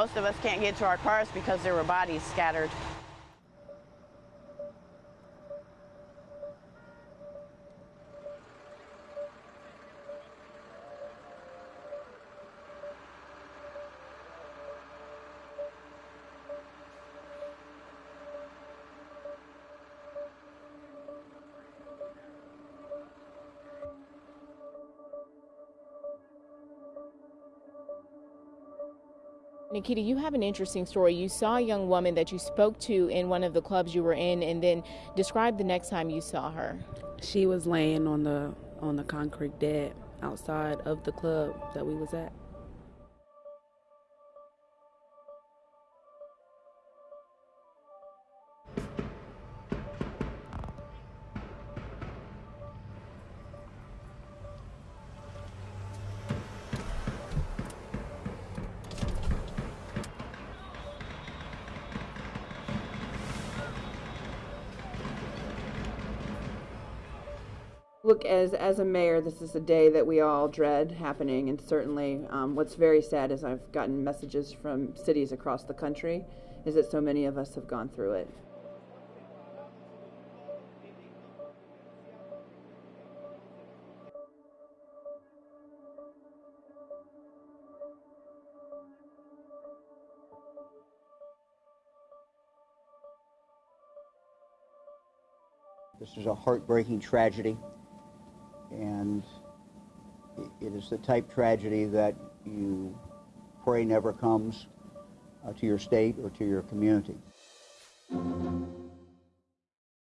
Most of us can't get to our cars because there were bodies scattered. Nikita, you have an interesting story. You saw a young woman that you spoke to in one of the clubs you were in, and then describe the next time you saw her. She was laying on the on the concrete dead outside of the club that we was at. Look, as, as a mayor, this is a day that we all dread happening, and certainly um, what's very sad is I've gotten messages from cities across the country is that so many of us have gone through it. This is a heartbreaking tragedy, and it is the type tragedy that you pray never comes uh, to your state or to your community.